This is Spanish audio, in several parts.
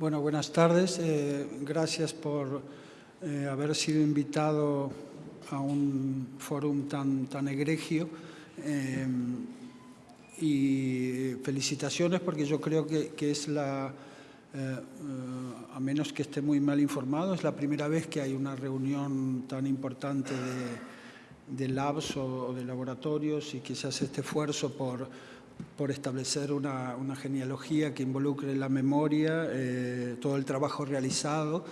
Bueno, buenas tardes. Eh, gracias por eh, haber sido invitado a un fórum tan, tan egregio. Eh, y felicitaciones porque yo creo que, es la, a menos que esté muy mal informado, es la primera vez que hay una reunión tan importante de, labs o de laboratorios y que se hace este esfuerzo por por establecer una, genealogía que involucre la memoria, eh, todo el trabajo realizado,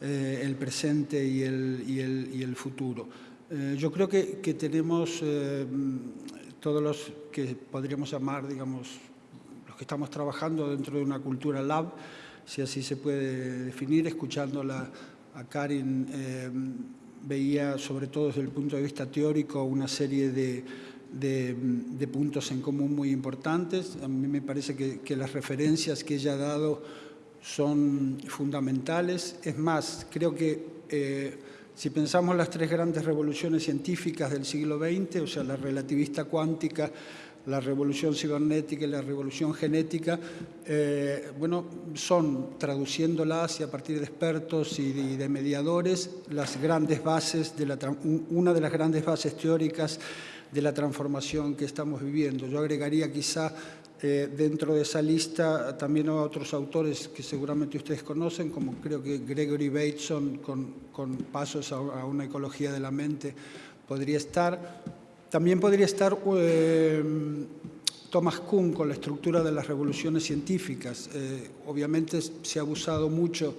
eh, el presente y el, futuro. Eh, yo creo que, tenemos todos los que podríamos llamar, digamos, los que estamos trabajando dentro de una cultura lab, si así se puede definir, escuchándola a Karin, veía sobre todo desde el punto de vista teórico una serie de de, puntos en común muy importantes. A mí me parece que, las referencias que ella ha dado son fundamentales. Es más, creo que eh, si pensamos las tres grandes revoluciones científicas del siglo XX, o sea, la relativista cuántica, la revolución cibernética y la revolución genética, eh, bueno, son, traduciéndolas y a partir de expertos y de, mediadores, las grandes bases de la, una de las grandes bases teóricas de la transformación que estamos viviendo. Yo agregaría quizá eh, dentro de esa lista también a otros autores que seguramente ustedes conocen, como creo que Gregory Bateson con, Pasos a, una ecología de la mente podría estar. También podría estar eh, Thomas Kuhn con la estructura de las revoluciones científicas. Eh, obviamente se ha abusado mucho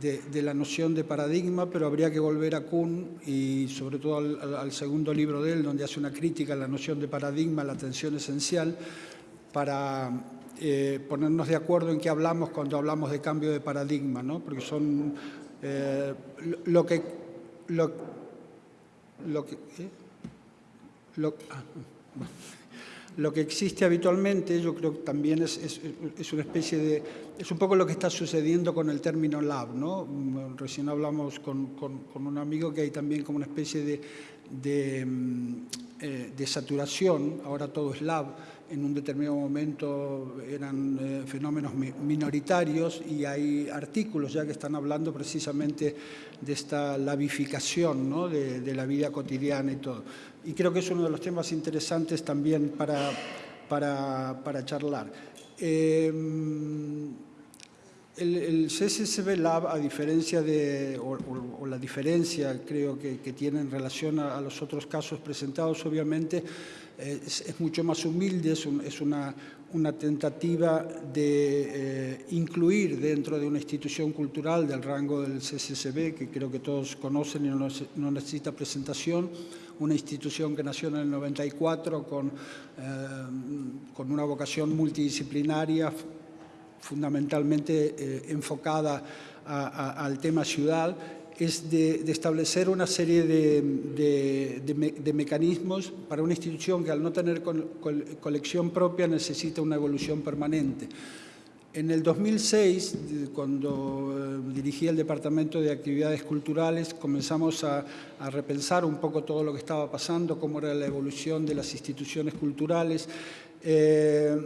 de, la noción de paradigma, pero habría que volver a Kuhn y sobre todo al, segundo libro de él, donde hace una crítica a la noción de paradigma, la atención esencial, para eh, ponernos de acuerdo en qué hablamos cuando hablamos de cambio de paradigma, ¿no? porque son eh, lo, que... Lo, lo que ¿eh? ah, lo que existe habitualmente, yo creo que también es, una especie de... Es un poco lo que está sucediendo con el término lab, ¿no? Recién hablamos con, un amigo que hay también como una especie de, de, mm, eh, de saturación, ahora todo es lab, en un determinado momento eran eh, fenómenos minoritarios y hay artículos ya que están hablando precisamente de esta labificación ¿no? de, la vida cotidiana y todo. Y creo que es uno de los temas interesantes también para, para, charlar. Em, el, el, CSSB Lab, a diferencia de, o, la diferencia creo que, tiene en relación a, los otros casos presentados, obviamente, es, mucho más humilde, es, una, una, tentativa de eh, incluir dentro de una institución cultural del rango del CSSB, que creo que todos conocen y no, necesita presentación, una institución que nació en el 94 con, eh, con una vocación multidisciplinaria, fundamentalmente eh, enfocada al tema ciudad, es de, establecer una serie de, mecanismos para una institución que al no tener colección propia necesita una evolución permanente. En el 2006, cuando eh, dirigí el Departamento de Actividades Culturales, comenzamos a, repensar un poco todo lo que estaba pasando, cómo era la evolución de las instituciones culturales. Eh,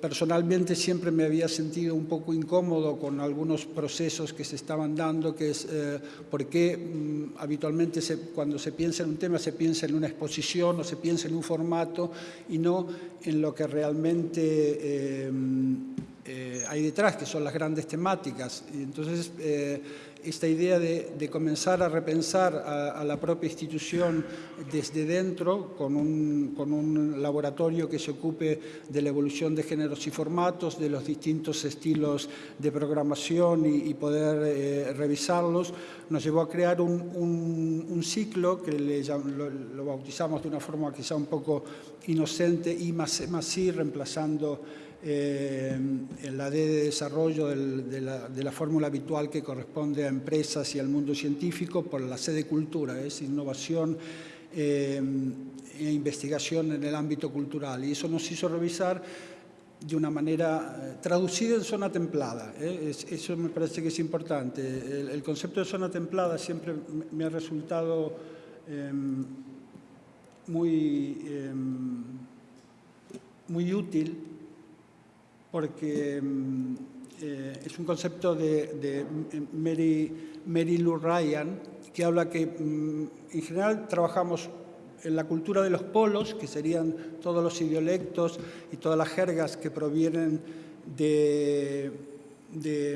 personalmente siempre me había sentido un poco incómodo con algunos procesos que se estaban dando, que es eh, por mm, habitualmente cuando se piensa en un tema se piensa en una exposición o se piensa en un formato y no en lo que realmente eh, hay detrás, que son las grandes temáticas. Y entonces, eh, esta idea de, comenzar a repensar a, la propia institución desde dentro, con un, con un, laboratorio que se ocupe de la evolución de géneros y formatos, de los distintos estilos de programación y, poder eh, revisarlos, nos llevó a crear un, un, ciclo que le, lo, bautizamos de una forma quizá un poco inocente, y más, más reemplazando eh, la D de desarrollo de la, fórmula habitual que corresponde a empresas y al mundo científico por la C de cultura, es innovación eh, e investigación en el ámbito cultural. Y eso nos hizo revisar de una manera eh, traducida en zona templada. eso me parece que es importante. El, concepto de zona templada siempre me ha resultado em, muy, em, muy útil porque mm, eh, es un concepto de, Mary, Mary, Lou Ryan que habla que mm, en general trabajamos en la cultura de los polos, que serían todos los idiolectos y todas las jergas que provienen de,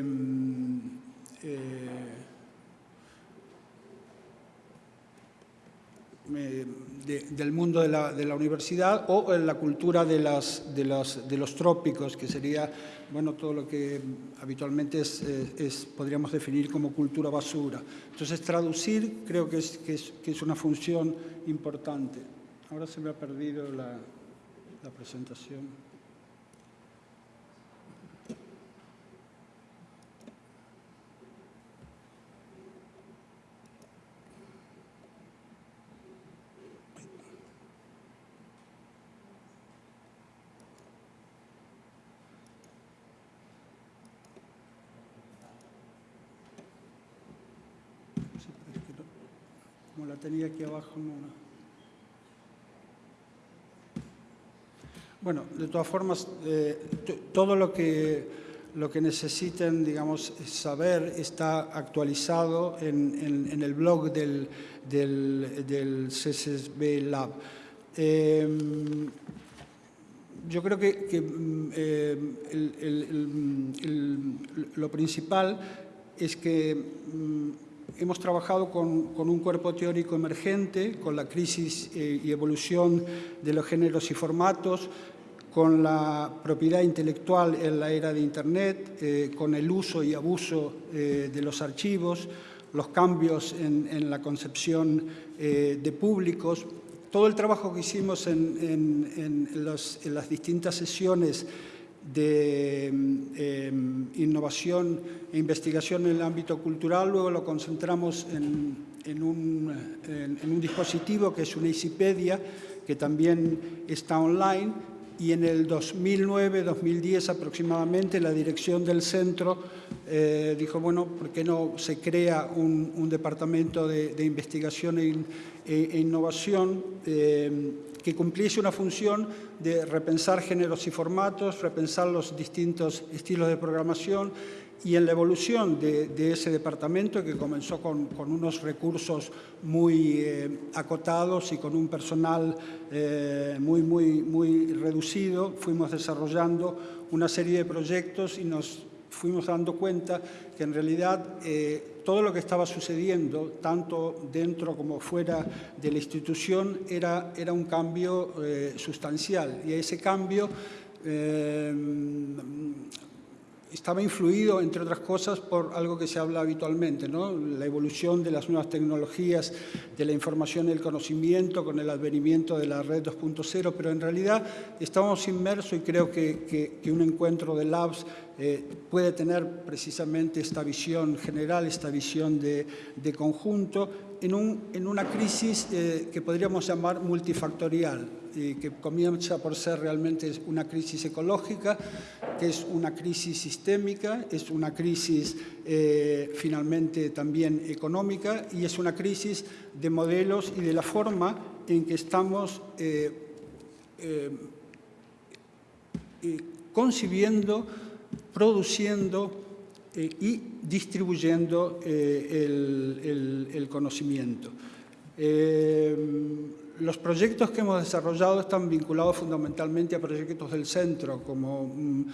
mm, eh, del mundo de la, universidad o en la cultura de, los trópicos, que sería bueno, todo lo que habitualmente es, eh, podríamos definir como cultura basura. Entonces, traducir creo que es, una función importante. Ahora se me ha perdido la presentación. Como la tenía aquí abajo. Bueno, de todas formas, eh, todo lo que, lo que necesiten, digamos, saber está actualizado en, el blog del, del, CSSB Lab. Em, yo creo que, mm, eh, lo principal es que mm, hemos trabajado con, un cuerpo teórico emergente, con la crisis eh, y evolución de los géneros y formatos, con la propiedad intelectual en la era de Internet, eh, con el uso y abuso eh, de los archivos, los cambios en, la concepción de públicos. Todo el trabajo que hicimos en, en las distintas sesiones de em, innovación e investigación en el ámbito cultural, luego lo concentramos en, un, en, un, dispositivo que es una Easypedia, que también está online, y en el 2009-2010 aproximadamente la dirección del centro eh, dijo, bueno, ¿por qué no se crea un, departamento de, investigación e, e, innovación eh, que cumpliese una función de repensar géneros y formatos, repensar los distintos estilos de programación y en la evolución de, ese departamento que comenzó con, unos recursos muy eh, acotados y con un personal eh, muy, muy, muy reducido, fuimos desarrollando una serie de proyectos y nos fuimos dando cuenta que en realidad eh, todo lo que estaba sucediendo, tanto dentro como fuera de la institución, era, era un cambio eh, sustancial. Y ese cambio eh, estaba influido, entre otras cosas, por algo que se habla habitualmente, ¿no? la evolución de las nuevas tecnologías, de la información y el conocimiento, con el advenimiento de la red 2.0, pero en realidad estamos inmersos y creo que, que, un encuentro de labs eh, puede tener precisamente esta visión general, esta visión de, de conjunto, en, un, en una crisis eh, que podríamos llamar multifactorial, y que comienza por ser realmente una crisis ecológica, que es una crisis sistémica, es una crisis eh, finalmente también económica y es una crisis de modelos y de la forma en que estamos eh, concibiendo, produciendo eh, y distribuyendo eh, el, conocimiento. Eh, los proyectos que hemos desarrollado están vinculados fundamentalmente a proyectos del centro, como mm,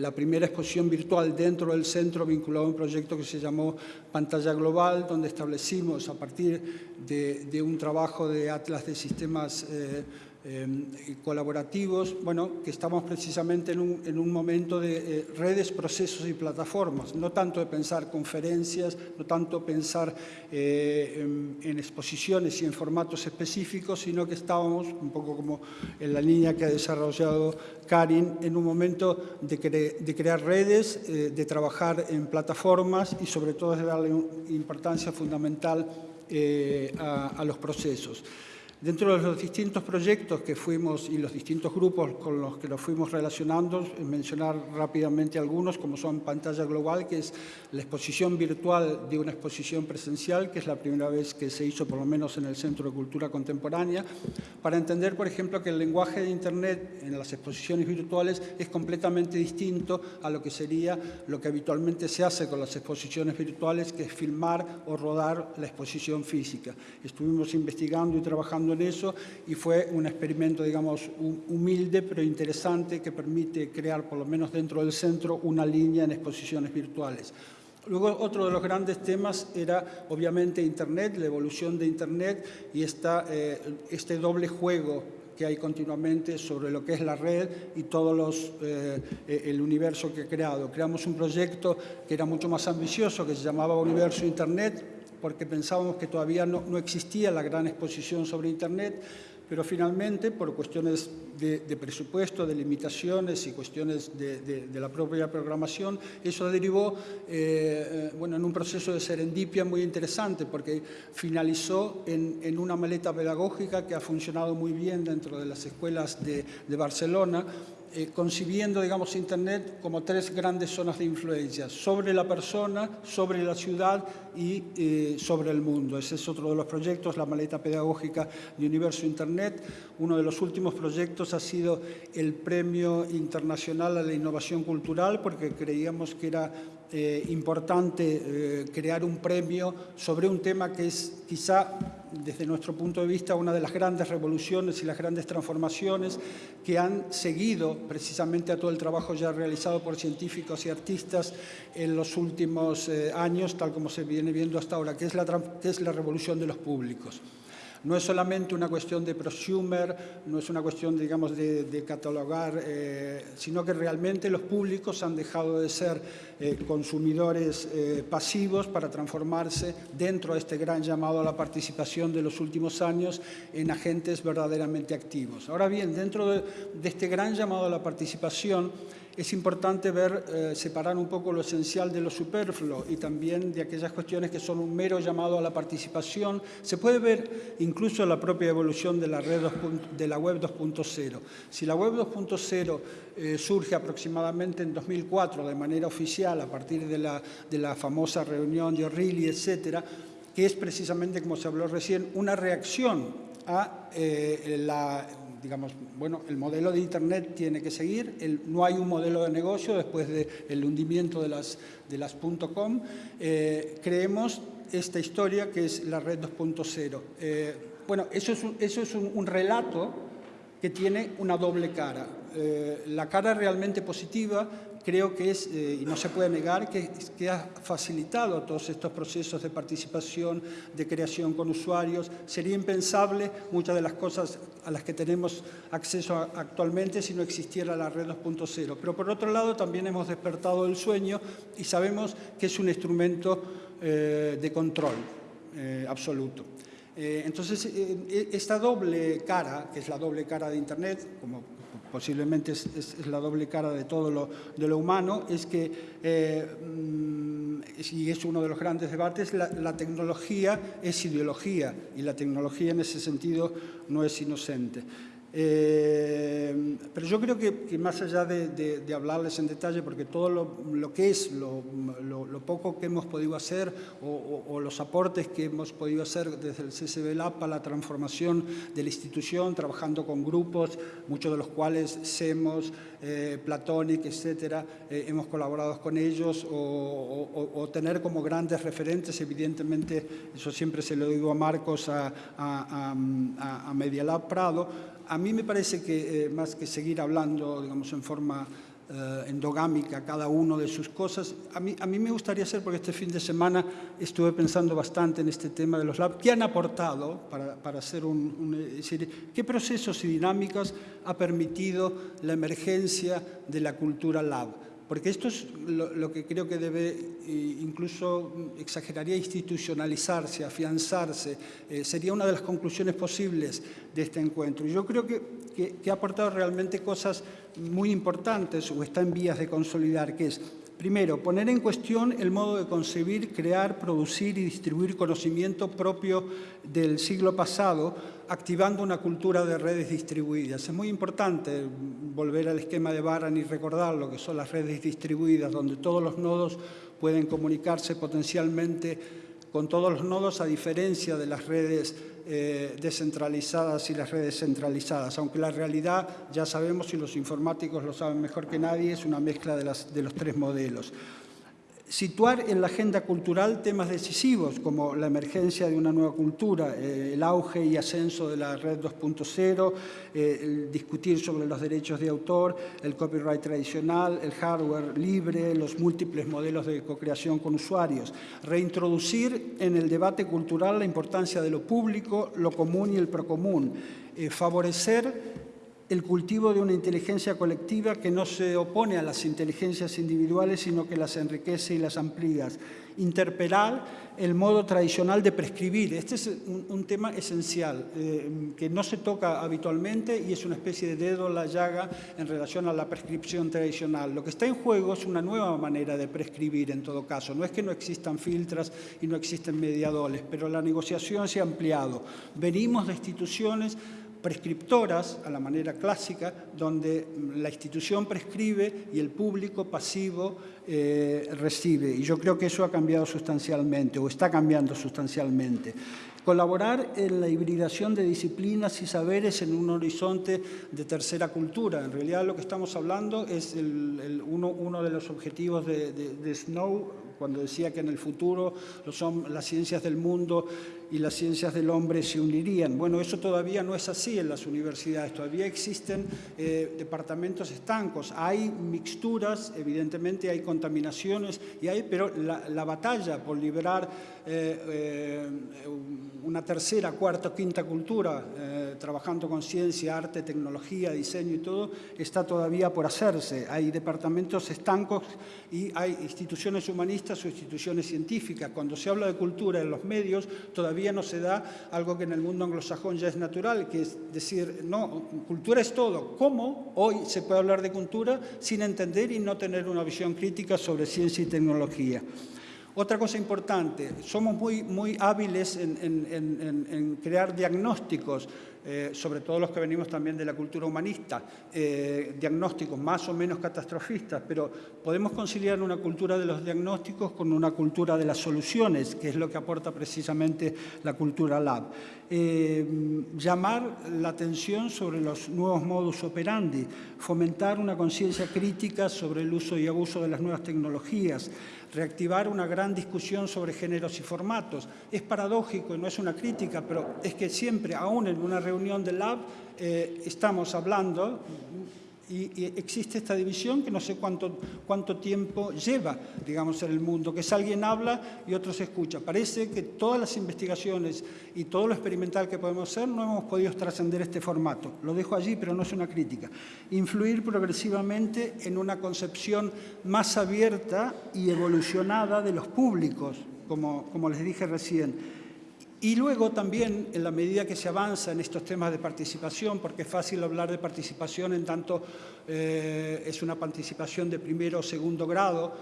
la primera exposición virtual dentro del centro vinculado a un proyecto que se llamó Pantalla Global, donde establecimos a partir de, un trabajo de Atlas de Sistemas Em, colaborativos, bueno, que estamos precisamente en un, momento de eh, redes, procesos y plataformas, no tanto de pensar conferencias, no tanto pensar eh, en, exposiciones y en formatos específicos, sino que estábamos, un poco como en la línea que ha desarrollado Karin, en un momento de, de crear redes, eh, de trabajar en plataformas y sobre todo de darle importancia fundamental a los procesos. Dentro de los distintos proyectos que fuimos y los distintos grupos con los que nos fuimos relacionando, mencionar rápidamente algunos, como son Pantalla Global, que es la exposición virtual de una exposición presencial, que es la primera vez que se hizo, por lo menos en el Centro de Cultura Contemporánea, para entender, por ejemplo, que el lenguaje de Internet en las exposiciones virtuales es completamente distinto a lo que sería lo que habitualmente se hace con las exposiciones virtuales, que es filmar o rodar la exposición física. Estuvimos investigando y trabajando eso y fue un experimento, digamos, humilde pero interesante que permite crear, por lo menos dentro del centro, una línea en exposiciones virtuales. Luego, otro de los grandes temas era, obviamente, Internet, la evolución de Internet y esta, eh, este doble juego que hay continuamente sobre lo que es la red y todo los, eh, el universo que ha creado. Creamos un proyecto que era mucho más ambicioso, que se llamaba Universo Internet, porque pensábamos que todavía no, no existía la gran exposición sobre Internet, pero finalmente, por cuestiones de, presupuesto, de limitaciones y cuestiones de, la propia programación, eso derivó eh, bueno, en un proceso de serendipia muy interesante, porque finalizó en, en, una maleta pedagógica que ha funcionado muy bien dentro de las escuelas de, Barcelona, eh, concibiendo, digamos, Internet como tres grandes zonas de influencia, sobre la persona, sobre la ciudad y eh, sobre el mundo. Ese es otro de los proyectos, la maleta pedagógica de Universo Internet. Uno de los últimos proyectos ha sido el Premio Internacional a la Innovación Cultural, porque creíamos que era eh, importante eh, crear un premio sobre un tema que es quizá, desde nuestro punto de vista, una de las grandes revoluciones y las grandes transformaciones que han seguido precisamente a todo el trabajo ya realizado por científicos y artistas en los últimos eh, años, tal como se viene viendo hasta ahora, que es la, que es la revolución de los públicos. No es solamente una cuestión de prosumer, no es una cuestión, digamos, de, catalogar, eh, sino que realmente los públicos han dejado de ser eh, consumidores eh, pasivos para transformarse dentro de este gran llamado a la participación de los últimos años en agentes verdaderamente activos. Ahora bien, dentro de este gran llamado a la participación, es importante ver, eh, separar un poco lo esencial de lo superfluo y también de aquellas cuestiones que son un mero llamado a la participación. Se puede ver incluso la propia evolución de la, red de la web 2.0. Si la web 2.0 eh, surge aproximadamente en 2004 de manera oficial a partir de la, de la famosa reunión de O'Reilly, etcétera, que es precisamente, como se habló recién, una reacción a eh, la digamos, bueno, el modelo de Internet tiene que seguir, no hay un modelo de negocio después del hundimiento de las, .com. Eh, creemos esta historia que es la red 2.0. Eh, bueno, eso es, un, relato que tiene una doble cara. La cara realmente positiva creo que es, eh, y no se puede negar, que, ha facilitado todos estos procesos de participación, de creación con usuarios. Sería impensable muchas de las cosas a las que tenemos acceso actualmente si no existiera la red 2.0. Pero por otro lado también hemos despertado el sueño y sabemos que es un instrumento eh, de control absoluto. entonces, esta doble cara, que es la doble cara de Internet, como posiblemente es, la doble cara de todo lo, de lo humano, es que, eh, mm, y es uno de los grandes debates, la, tecnología es ideología y la tecnología en ese sentido no es inocente. Eh, pero yo creo que, más allá de, hablarles en detalle, porque todo lo, que es, lo, poco que hemos podido hacer o, los aportes que hemos podido hacer desde el CCB Lab para la transformación de la institución, trabajando con grupos, muchos de los cuales SEMOS, eh, Platonic, etcétera, eh, hemos colaborado con ellos, o, tener como grandes referentes, evidentemente, eso siempre se lo digo a Marcos, a, a, a, a Prado, a mí me parece que eh, más que seguir hablando, digamos, en forma eh, endogámica cada uno de sus cosas, a mí, a mí me gustaría hacer, porque este fin de semana estuve pensando bastante en este tema de los labs, ¿qué han aportado para, para hacer un, decir, qué procesos y dinámicas ha permitido la emergencia de la cultura lab? Porque esto es lo, que creo que debe, eh, incluso exageraría, institucionalizarse, afianzarse. Eh, sería una de las conclusiones posibles de este encuentro. Y yo creo que, que, ha aportado realmente cosas muy importantes o está en vías de consolidar, que es Primero, poner en cuestión el modo de concebir, crear, producir y distribuir conocimiento propio del siglo pasado, activando una cultura de redes distribuidas. Es muy importante volver al esquema de Baran y recordar lo que son las redes distribuidas, donde todos los nodos pueden comunicarse potencialmente con todos los nodos, a diferencia de las redes eh, descentralizadas y las redes centralizadas, aunque la realidad, ya sabemos y los informáticos lo saben mejor que nadie, es una mezcla de, de los tres modelos situar en la agenda cultural temas decisivos como la emergencia de una nueva cultura, eh, el auge y ascenso de la red 2.0, eh, discutir sobre los derechos de autor, el copyright tradicional, el hardware libre, los múltiples modelos de co-creación con usuarios, reintroducir en el debate cultural la importancia de lo público, lo común y el procomún, eh, favorecer el cultivo de una inteligencia colectiva que no se opone a las inteligencias individuales, sino que las enriquece y las amplía. Interpelar el modo tradicional de prescribir. Este es un, tema esencial, eh, que no se toca habitualmente y es una especie de dedo en la llaga en relación a la prescripción tradicional. Lo que está en juego es una nueva manera de prescribir, en todo caso. No es que no existan filtras y no existen mediadores, pero la negociación se ha ampliado. Venimos de instituciones prescriptoras, a la manera clásica, donde la institución prescribe y el público pasivo eh, recibe. Y yo creo que eso ha cambiado sustancialmente, o está cambiando sustancialmente. Colaborar en la hibridación de disciplinas y saberes en un horizonte de tercera cultura. En realidad lo que estamos hablando es uno, de los objetivos de Snow, cuando decía que en el futuro son, las ciencias del mundo y las ciencias del hombre se unirían. Bueno, eso todavía no es así en las universidades, todavía existen eh, departamentos estancos, hay mixturas, evidentemente hay contaminaciones, y hay, pero la, batalla por liberar eh, eh, una tercera, cuarta, quinta cultura, trabajando con ciencia, arte, tecnología, diseño y todo, está todavía por hacerse. Hay departamentos estancos y hay instituciones humanistas o instituciones científicas. Cuando se habla de cultura en los medios, todavía todavía no se da algo que en el mundo anglosajón ya es natural, que es decir, no, cultura es todo. ¿Cómo hoy se puede hablar de cultura sin entender y no tener una visión crítica sobre ciencia y tecnología? Otra cosa importante, somos muy, muy hábiles en, en crear diagnósticos eh, sobre todo los que venimos también de la cultura humanista, eh, diagnósticos más o menos catastrofistas, pero podemos conciliar una cultura de los diagnósticos con una cultura de las soluciones, que es lo que aporta precisamente la cultura lab. Eh, llamar la atención sobre los nuevos modus operandi, fomentar una conciencia crítica sobre el uso y abuso de las nuevas tecnologías, reactivar una gran discusión sobre géneros y formatos. Es paradójico y no es una crítica, pero es que siempre, aún en una reunión del lab, eh, estamos hablando y, existe esta división que no sé cuánto, cuánto tiempo lleva, digamos, en el mundo, que es alguien habla y otro se escucha. Parece que todas las investigaciones y todo lo experimental que podemos hacer no hemos podido trascender este formato. Lo dejo allí, pero no es una crítica. Influir progresivamente en una concepción más abierta y evolucionada de los públicos, como, como les dije recién y luego también, en la medida que se avanza en estos temas de participación, porque es fácil hablar de participación en tanto eh, es una participación de primero o segundo grado,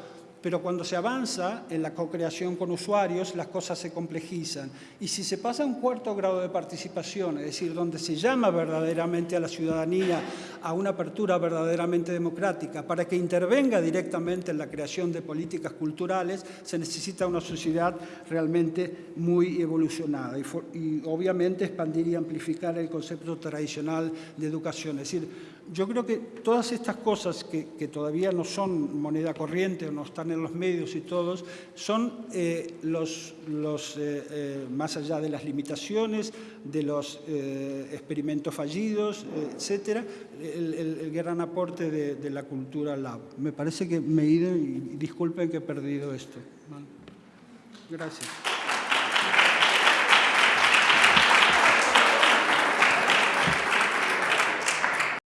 pero cuando se avanza en la co-creación con usuarios, las cosas se complejizan. Y si se pasa a un cuarto grado de participación, es decir, donde se llama verdaderamente a la ciudadanía a una apertura verdaderamente democrática para que intervenga directamente en la creación de políticas culturales, se necesita una sociedad realmente muy evolucionada. Y, y obviamente expandir y amplificar el concepto tradicional de educación. Es decir, yo creo que todas estas cosas que, todavía no son moneda corriente o no están en los medios y todos, son eh, los, los eh, eh, más allá de las limitaciones, de los experimentos fallidos, etcétera, el, gran aporte de, la cultura lab. Me parece que me he ido y disculpen que he perdido esto. Gracias.